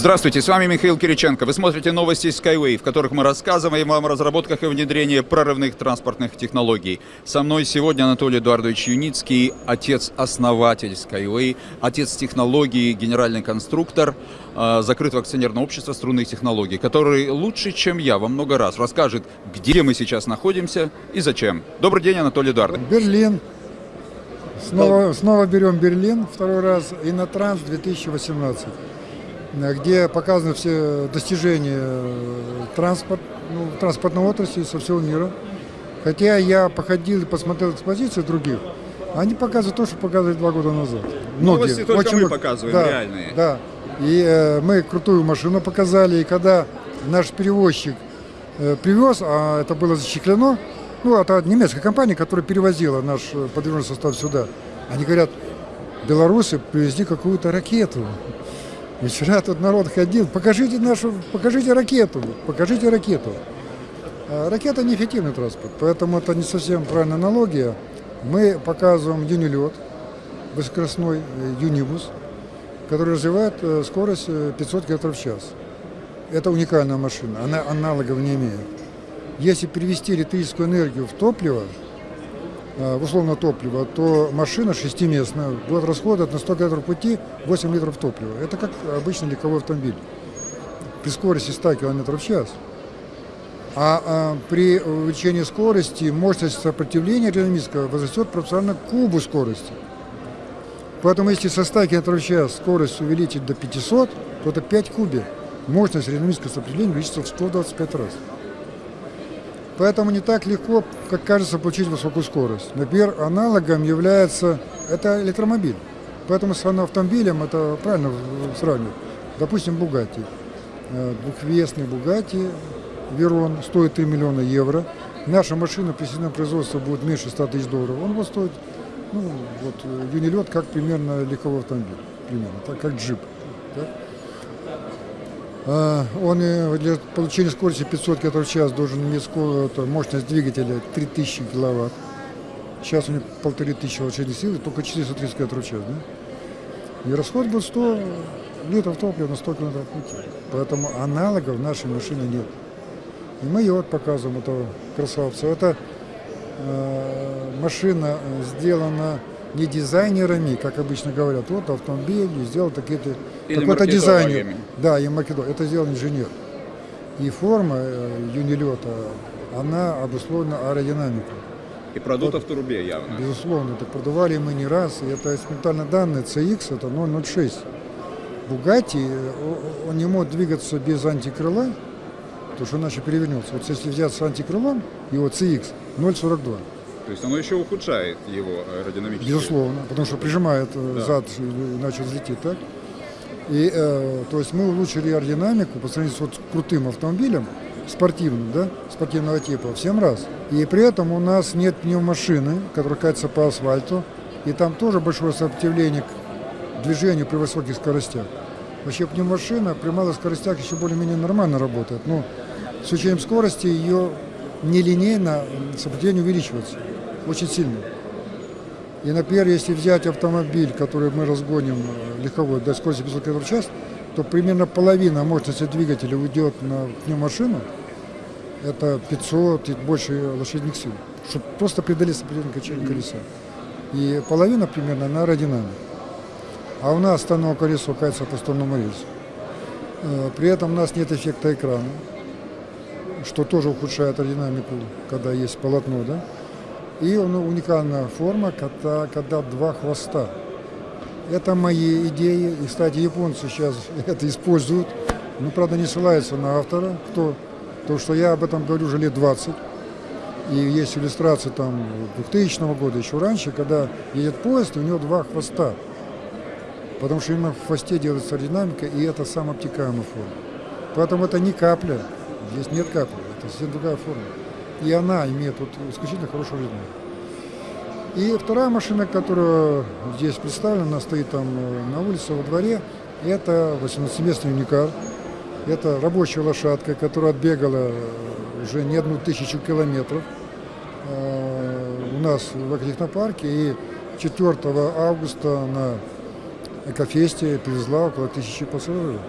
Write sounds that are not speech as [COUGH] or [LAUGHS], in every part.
Здравствуйте, с вами Михаил Кириченко. Вы смотрите новости Skyway, в которых мы рассказываем вам о разработках и внедрении прорывных транспортных технологий. Со мной сегодня Анатолий Эдуардович Юницкий, отец-основатель Skyway, отец технологий, генеральный конструктор э, закрытого акционерного общества струнных технологий, который лучше, чем я, во много раз расскажет, где мы сейчас находимся и зачем. Добрый день, Анатолий Эдуардович. Берлин. Снова, снова берем Берлин второй раз. И на Транс 2018 где показаны все достижения транспорт, ну, транспортной отрасли со всего мира. Хотя я походил и посмотрел экспозиции других, они показывают то, что показывали два года назад. Многие. Новости только Очень мы много. показываем, да, реальные. Да, и э, мы крутую машину показали, и когда наш перевозчик э, привез, а это было зачеклено, ну, это немецкая компания, которая перевозила наш э, подвижной состав сюда, они говорят, белорусы привезли какую-то ракету. Вчера тут народ ходил, покажите нашу, покажите ракету, покажите ракету. А ракета неэффективный транспорт, поэтому это не совсем правильная аналогия. Мы показываем юнилет, высокоскоростной э, юнибус, который развивает э, скорость 500 э, км в час. Это уникальная машина, она аналогов не имеет. Если перевести электрическую энергию в топливо, в условно топливо, то машина шестиместная будет расходовать на 100 км пути 8 литров топлива. Это как обычный легковой автомобиль при скорости 100 км в час. А, а при увеличении скорости мощность сопротивления динамического возрастет пропорционально кубу скорости. Поэтому если со 100 км в час скорость увеличить до 500, то это 5 кубе. Мощность динамического сопротивления увеличится в 125 раз. Поэтому не так легко, как кажется, получить высокую скорость. Например, аналогом является это электромобиль. Поэтому с автомобилем это правильно сравнивать. Допустим, Бугатти. Э, двухвесный Бугатти Верон стоит 3 миллиона евро. Наша машина при сезонном производстве будет меньше 100 тысяч долларов. Он будет стоить, ну, вот, юнилет, как примерно легковой автомобиль. Примерно, так, как джип. Так? А, он для получения скорости 500 км в час должен иметь мощность двигателя 3000 киловатт. Сейчас у него 1500 лошадиных сил, только 430 км в час. Да? И расход будет 100 литров топлива на 100 км пути. Поэтому аналогов в нашей машине нет. И мы ее вот показываем, этого красавца. Это э, машина сделана не дизайнерами, как обычно говорят, вот автомобиль сделал такие-то, такой-то дизайнер. Да, и македон. Это сделал инженер. И форма э, юнилета, она обусловлена аэродинамикой. И продута вот, в трубе явно. Безусловно, это продавали мы не раз. И это экспериментальные данные CX, это 006. Бугатти, э, он не мог двигаться без антикрыла, потому что иначе перевернется. Вот если взять с антикрылом, его CX 0,42. То есть оно еще ухудшает его аэродинамически. Безусловно, потому что прижимает э, да. зад, иначе взлетит, так? И, э, то есть мы улучшили аэродинамику по сравнению с вот крутым автомобилем, спортивным, да, спортивного типа, в 7 раз. И при этом у нас нет пневмашины, которая катится по асфальту, и там тоже большое сопротивление к движению при высоких скоростях. Вообще пневмашина при малых скоростях еще более-менее нормально работает, но с учетом скорости ее нелинейно сопротивление увеличивается очень сильно. И, например, если взять автомобиль, который мы разгоним э, легковой до скорости 500 км в час, то примерно половина мощности двигателя уйдет на пневмашину, это 500 и больше лошадиных сил, чтобы просто преодолеть сопротивление качения колеса. И половина примерно на аэродинамике. А у нас станок колесо катится по сторону рельсу. Э, при этом у нас нет эффекта экрана, что тоже ухудшает аэродинамику, когда есть полотно, да? И уникальная форма, когда, когда два хвоста. Это мои идеи. И, кстати, японцы сейчас [LAUGHS] это используют. Но, правда, не ссылаются на автора, кто, то, что я об этом говорю уже лет 20. И есть иллюстрация там 2000 года, еще раньше, когда едет поезд, у него два хвоста. Потому что именно в хвосте делается аэродинамика, и это самая обтекаемая форма. Поэтому это не капля, здесь нет капли, это совсем другая форма. И она имеет вот исключительно хорошую жизнь. И вторая машина, которая здесь представлена, стоит там э, на улице во дворе, это 18-местный уникар. Это рабочая лошадка, которая отбегала уже не одну тысячу километров э, у нас в экотехнопарке. И 4 августа на Экофесте привезла около тысячи пассажиров.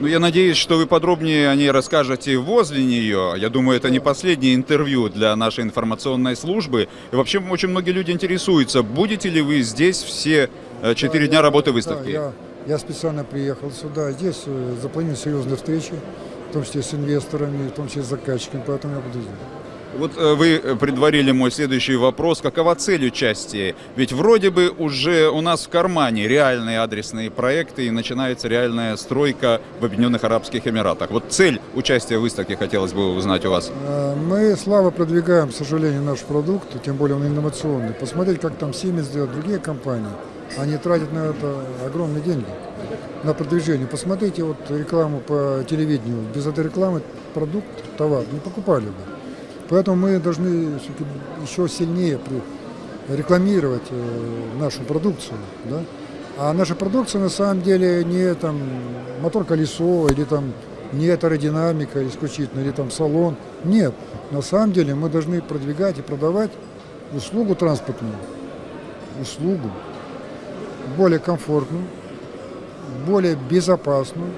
Ну, я надеюсь, что вы подробнее о ней расскажете возле нее. Я думаю, это не последнее интервью для нашей информационной службы. И вообще очень многие люди интересуются, будете ли вы здесь все э, четыре Да, дня я- работы да, выставки? я, я специально приехал сюда. Здесь э, запланированы серьезные встречи, в том числе с инвесторами, в том числе с заказчиками, поэтому я буду здесь. Вот э, вы э, предварили мой следующий вопрос. Какова цель участия? Ведь вроде бы уже у нас в кармане реальные адресные проекты и начинается реальная стройка в Объединенных Арабских Эмиратах. Вот цель участия в выставке хотелось бы узнать у вас. Э, Мы слабо продвигаем, к сожалению, наш продукт, тем более он инновационный. Посмотреть, как там Siemens делают другие компании. Они тратят на это огромные деньги, на продвижение. Посмотрите вот рекламу по телевидению. Без этой рекламы продукт, товар не покупали бы. Поэтому мы должны еще сильнее рекламировать э, нашу продукцию. Да? А наша продукция на самом деле не там мотор-колесо или там не аэродинамика исключительно, или там салон. Нет, на самом деле мы должны продвигать и продавать услугу транспортную, услугу более комфортную, более безопасную,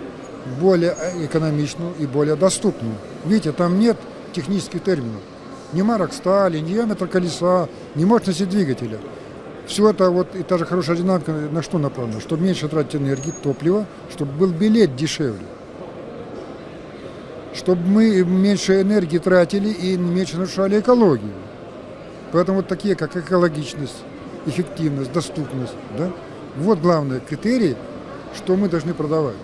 более э, экономичную и более доступную. Видите, там нет технических терминов. Ни марок стали, ни диаметр колеса, ни мощности двигателя. Все это вот и та же хорошая динамика на что направлена? Чтобы меньше тратить энергии, топлива, чтобы был билет дешевле. Чтобы мы меньше энергии тратили и меньше нарушали экологию. Поэтому вот такие, как экологичность, эффективность, доступность, да, вот главные критерии, что мы должны продавать.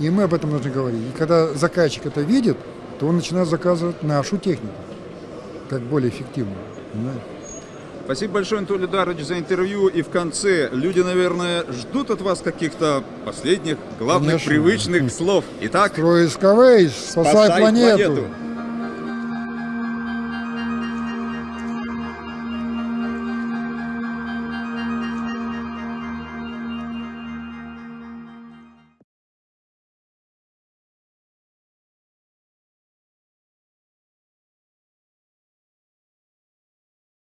И мы об этом должны говорить. И когда заказчик это видит, то он начинает заказывать нашу технику, как более эффективную. понимаете? Спасибо большое, Анатолий Дарович, за интервью. И в конце люди, наверное, ждут от вас каких-то последних, главных, Конечно. привычных слов. Итак, Строй Skyway, спасай, Спасай планету. планету.